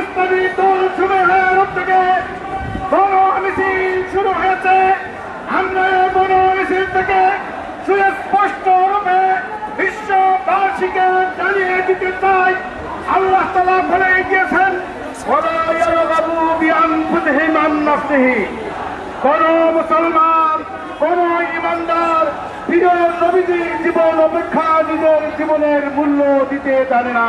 ইসলামী দল শুরু হওয়ার থেকে বড় মিছিল শুরু হয়েছে। আমরা বড় মিছিল থেকে সুস্পষ্ট রূপে বিশ্ববাসীকে জানিয়ে দিতে চাই, আল্লাহ তালা বলে গিয়েছেন জীবন অপেক্ষা নিজের জীবনের মূল্য দিতে জানে না।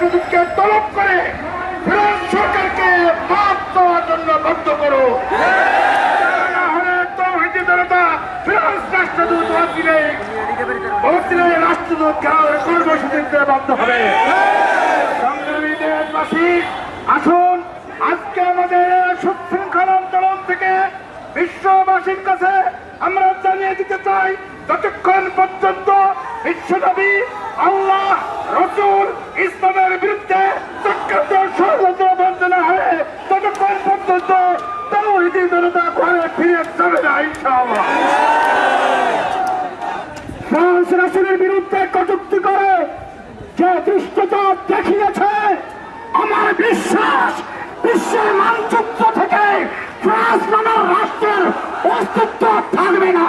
রাষ্ট্রদূতকে তলব করে ফ্রান্স সরকারকে মাপ দেওয়ার জন্য বাধ্য করো। বাধ্য দেশবাসী আজকে আমাদের থেকে বিশ্ববাসীর কাছে আমরা জানিয়ে দিতে চাই, যতক্ষণ পর্যন্ত বিশ্বনবী আল্লাহ রসুল ইসলামের বিরুদ্ধে চক্রান্ত ষড়যন্ত্র বন্ধ না হয়ে ততক্ষণ পর্যন্ত জনতা ঘরে ফিরে না রাসুলের বিরুদ্ধে কটুক্তি করে যে দৃষ্টতা দেখিয়েছে, আমার বিশ্বাস বিশ্বের মানচিত্র থেকে ফ্রান্স নামের রাষ্ট্রের অস্তিত্ব থাকবে না।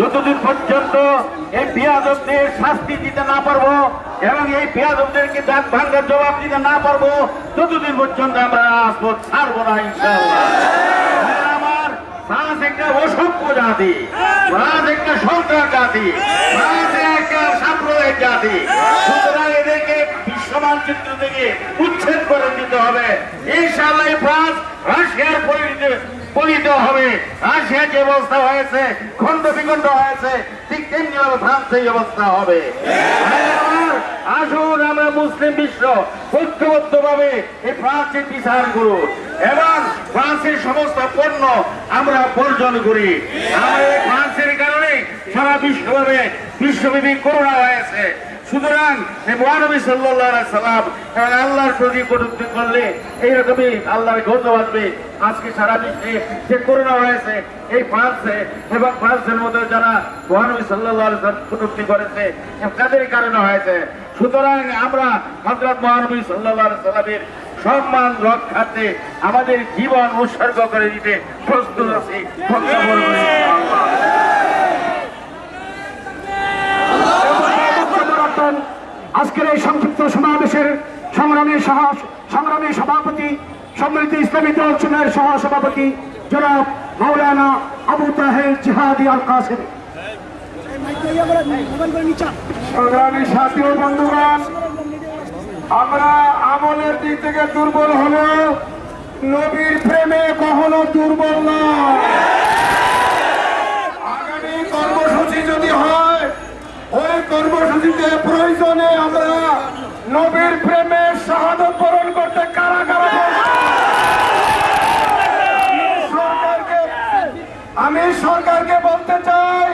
যতদিন পর্যন্ত এই পেঁয়াজদের শাস্তি দিতে না পারব এবং এই পেঁয়াজদেরকে দাঁত ভাঙ্গার জবাব দিতে না পারব, ততদিন পর্যন্ত আমরা রাজপথ ছাড়বো না আমার একটা অসভ্য জাতি ফ্রান্স একটা জাতি একটা সাম্প্রদায়িক জাতি। সুতরাং এদেরকে বিশ্ব মানচিত্র থেকে উচ্ছেদ করে দিতে হবে। এই ফ্রান্স রাশিয়ার পরিণতি পরিণত হবে। রাশিয়া যে অবস্থা হয়েছে? খন্ড বিখণ্ড হয়েছে। ঠিক তেমনি ফ্রান্স এই অবস্থা হবে। আসুন আমরা মুসলিম বিশ্ব ঐক্যবদ্ধ ভাবে এই ফ্রান্সের বিচার করুন। এবং ফ্রান্সের সমস্ত পণ্য আমরা বর্জন করি। আমরা ফ্রান্সের কারণে সারা বিশ্বভাবে বিশ্বব্যাপী করোনা হয়েছে। সুতরাং মহানবী সাল্লাহ সাল্লাম আল্লাহর প্রতি কটুক্তি করলে এইরকমই আল্লাহর গন্ধ বাঁধবে আজকে সারা বিশ্বে যে করোনা হয়েছে, এই ফ্রান্সে এবং ফ্রান্সের মধ্যে যারা মহানবী সাল্লাহ কটুক্তি করেছে তাদের কারণে হয়েছে। সুতরাং আমরা হজরত মহানবী সাল্লাহ সাল্লামের সম্মান রক্ষাতে আমাদের জীবন উৎসর্গ করে দিতে প্রস্তুত আছি। আজকের এই সংক্ষিপ্ত সমাবেশের সংগ্রামী সহ সংগ্রামী সভাপতি সম্মিলিত ইসলামী দল চুনের সহ সভাপতি জনাব মাওলানা আবু তাহের জিহাদি আল কাসেম সংগ্রামী সাথী ও বন্ধুগণ, আমরা আমলের দিক থেকে দুর্বল হলেও নবীর প্রেমে কখনো দুর্বল নয় আগামী কর্মসূচি যদি হয় ওই কর্মসূচিতে প্রয়োজনে আমরা নবীর প্রেমে শাহাদত বরণ করতে কারা কারা সরকারকে, আমি সরকারকে বলতে চাই,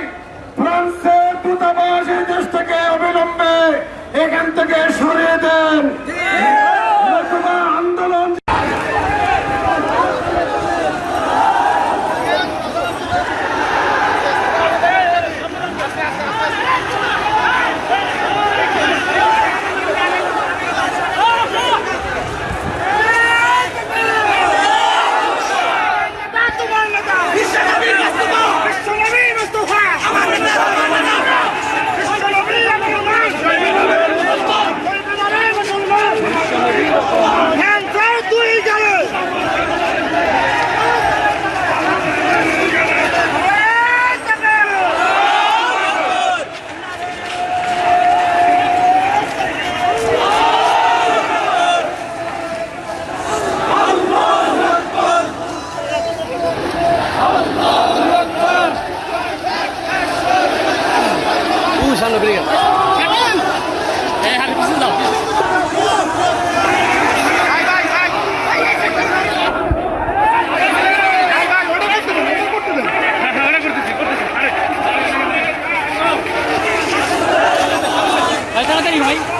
ফ্রান্সের দূতাবাস এই দেশ থেকে অবিলম্বে এখান থেকে সরিয়ে দেন। anyway.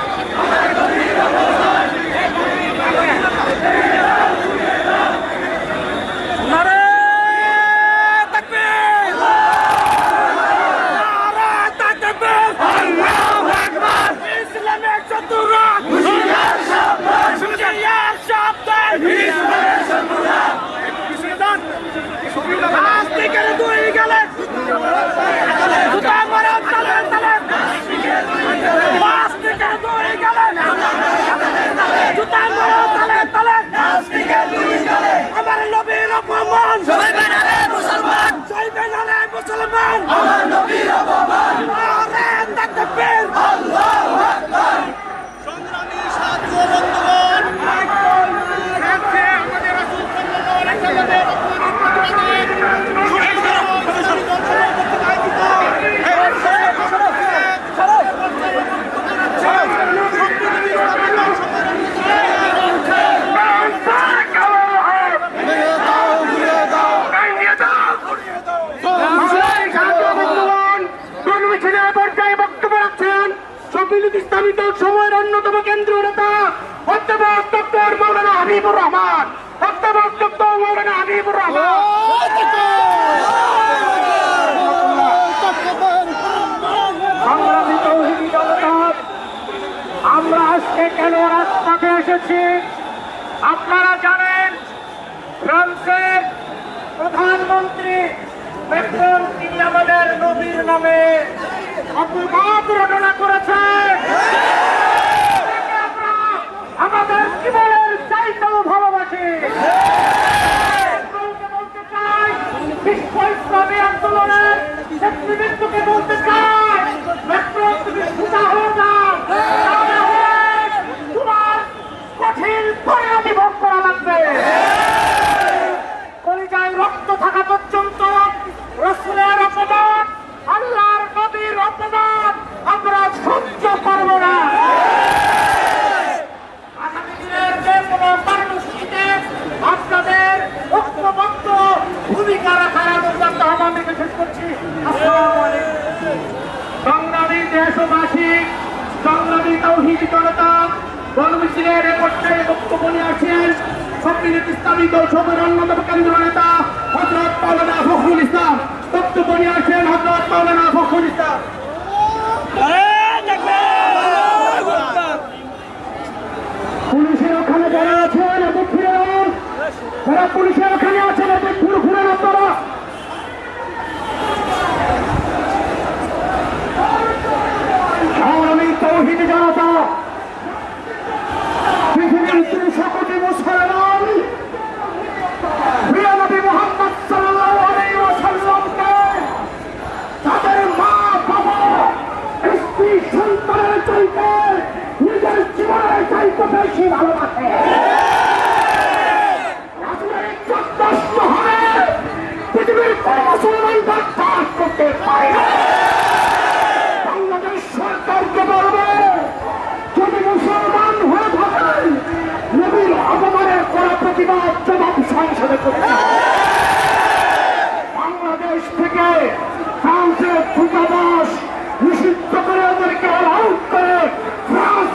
আমার নবীর অপমান সইবেন আরে মুসলমান চাইবেন আরে মুসলমান আমার নবীর অপমান আরে তাকবীর আল্লাহু আকবার সংগ্রামী সাথী ও বন্ধুগণ আজকে আমাদের রাসূল সাল্লাল্লাহু আলাইহি সাল্লামের অপমানের প্রতিবাদে এই সর্বসাধারণ দর্শনের কর্তৃক আয়োজিত সাথী বন্ধুগণ বিলুদ ইসলামী দল সময়ের অন্যতম কেন্দ্রীয় নেতা অধ্যাপক ডক্টর মৌলানা হাবিবুর রহমান অধ্যাপক ডক্টর মৌলানা হাবিবুর আমরা আজকে কেন রাজপথে এসেছি? আপনারা জানেন, ফ্রান্সের প্রধানমন্ত্রী মেক্রন নবীর নামে অপবাদ রচনা করেছে তাকে আমরা আমাদের জীবনের চাইতেও ভালোবাসি মেক্রনকে বলতে চাই বিশ্ব ইসলামী আন্দোলনের নেতৃবৃন্দকে বলতে চাই মেক্রন তুমি সুতা হয়ে যাও তাহলে কঠিন পরিণতি ভোগ করা লাগবে কলিজায় রক্ত থাকা পর্যন্ত রসুলের অপমান আল্লাহর নবীর অপমান আমরা সহ্য করব না আগামী দিনের যে কোনো কর্মসূচিতে আপনাদের ঐক্যবদ্ধ ভূমিকা রাখার আলোচনা আমাদেরকে শেষ করছি আসসালামু আলাইকুম সংগ্রামী দেশবাসী সংগ্রামী তৌহিদ জনতা গণমিছিলের পক্ষে বক্তব্য নিয়ে আসছেন সম্মিলিত ইসলামী দল সবের অন্যতম কেন্দ্র নেতা হজরত মাওলানা ফখরুল ইসলাম। বক্তব্য নিয়ে আসেন হজরত মাওলানা ফখরুল ইসলাম। পুলিশের ওখানে যারা আছেন যান যারা পুলিশের ওখানে আছেন এদের ঘুরে ঘুরে আপনারা। মুসলমান বাদ করতে পারে না। বাংলাদেশ সরকারকে বলবে, যদি মুসলমান করা প্রতিবাদ জবাব সংসদে থেকে ফ্রান্সের দূতাবাস নিষিদ্ধ করে ওদেরকে আউট করে ফ্রান্স